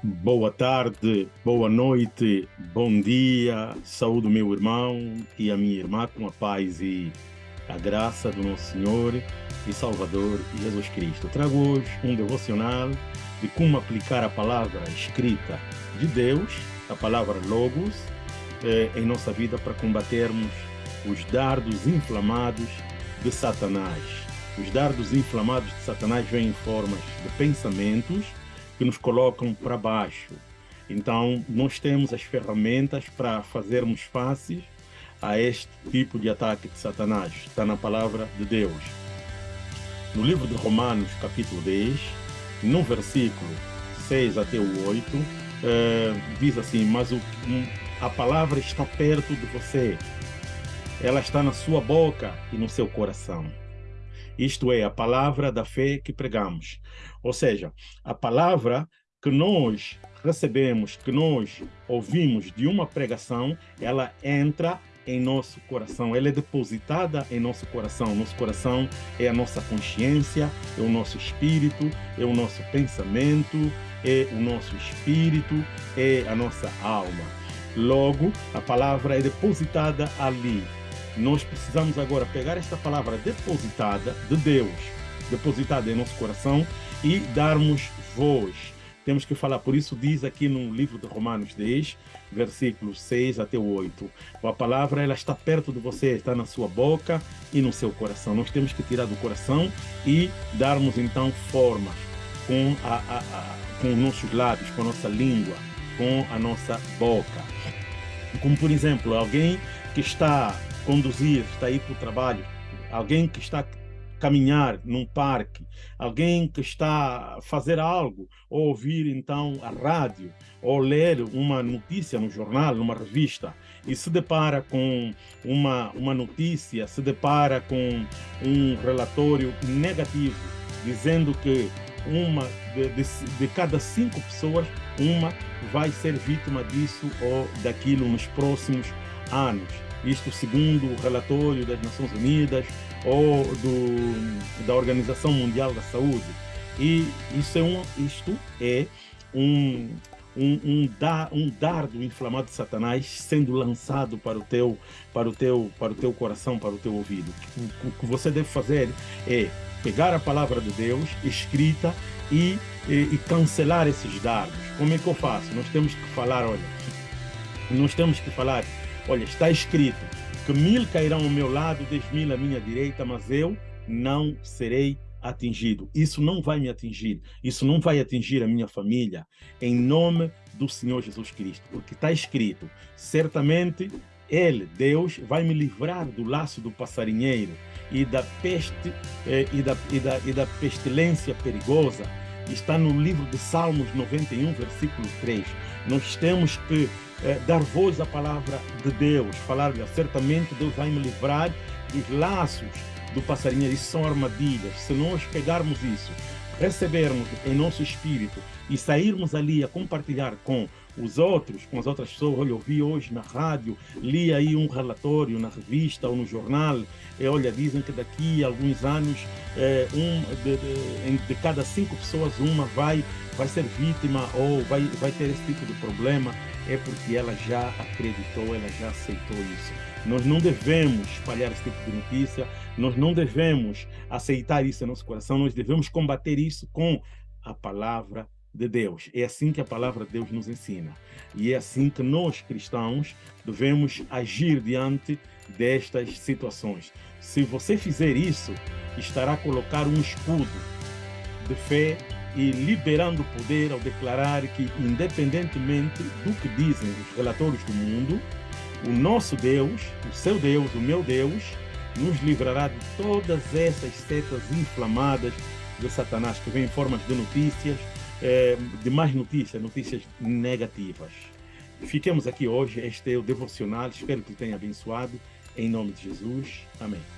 Boa tarde, boa noite, bom dia, saúde meu irmão e a minha irmã com a paz e a graça do nosso Senhor e Salvador Jesus Cristo. Trago hoje um devocional de como aplicar a palavra escrita de Deus, a palavra Logos, eh, em nossa vida para combatermos os dardos inflamados de Satanás. Os dardos inflamados de Satanás vêm em formas de pensamentos, que nos colocam para baixo. Então, nós temos as ferramentas para fazermos face a este tipo de ataque de Satanás. Está na palavra de Deus. No livro de Romanos, capítulo 10, no versículo 6 até o 8, eh, diz assim, mas o, a palavra está perto de você, ela está na sua boca e no seu coração isto é, a palavra da fé que pregamos. Ou seja, a palavra que nós recebemos, que nós ouvimos de uma pregação, ela entra em nosso coração, ela é depositada em nosso coração. Nosso coração é a nossa consciência, é o nosso espírito, é o nosso pensamento, é o nosso espírito, é a nossa alma. Logo, a palavra é depositada ali, nós precisamos agora pegar esta palavra depositada de Deus, depositada em nosso coração e darmos voz. Temos que falar, por isso diz aqui no livro de Romanos 10, versículos 6 até 8. A palavra ela está perto de você, está na sua boca e no seu coração. Nós temos que tirar do coração e darmos então formas com, a, a, a, com os nossos lábios, com a nossa língua, com a nossa boca. Como por exemplo, alguém que está conduzir, está aí para o trabalho, alguém que está caminhar num parque, alguém que está a fazer algo, ou ouvir então a rádio, ou ler uma notícia no jornal, numa revista, e se depara com uma, uma notícia, se depara com um relatório negativo, dizendo que uma de, de, de, cada cinco pessoas, uma vai ser vítima disso ou daquilo nos próximos anos isto segundo o relatório das Nações Unidas ou do, da Organização Mundial da Saúde. E isso é um, isto é um, um, um, da, um dardo inflamado de Satanás sendo lançado para o teu para o teu para o teu coração, para o teu ouvido. O, o que você deve fazer é pegar a palavra de Deus escrita e, e, e cancelar esses dardos. Como é que eu faço? Nós temos que falar, olha, nós temos que falar Olha, está escrito que mil cairão ao meu lado, dez mil à minha direita, mas eu não serei atingido. Isso não vai me atingir. Isso não vai atingir a minha família. Em nome do Senhor Jesus Cristo. Porque está escrito, certamente Ele, Deus, vai me livrar do laço do passarinheiro e da peste eh, e, da, e, da, e da pestilência perigosa. Está no livro de Salmos 91, versículo 3. Nós temos que é, dar voz à palavra de Deus, falar certamente Deus vai me livrar dos laços do passarinho, isso são armadilhas. Se nós pegarmos isso, recebermos em nosso espírito e sairmos ali a compartilhar com os outros, com as outras pessoas, olha, eu vi hoje na rádio, li aí um relatório na revista ou no jornal, e olha, dizem que daqui a alguns anos, é, um, de, de, de, cada cinco pessoas, uma vai, vai ser vítima ou vai, vai ter esse tipo de problema é porque ela já acreditou, ela já aceitou isso. Nós não devemos espalhar esse tipo de notícia, nós não devemos aceitar isso em nosso coração, nós devemos combater isso com a palavra de Deus. É assim que a palavra de Deus nos ensina. E é assim que nós, cristãos, devemos agir diante destas situações. Se você fizer isso, estará a colocar um escudo de fé e liberando poder ao declarar que, independentemente do que dizem os relatórios do mundo, o nosso Deus, o seu Deus, o meu Deus, nos livrará de todas essas setas inflamadas de Satanás, que vem em formas de notícias, eh, de mais notícias, notícias negativas. Fiquemos aqui hoje, este é o devocional, espero que tenha abençoado, em nome de Jesus. Amém.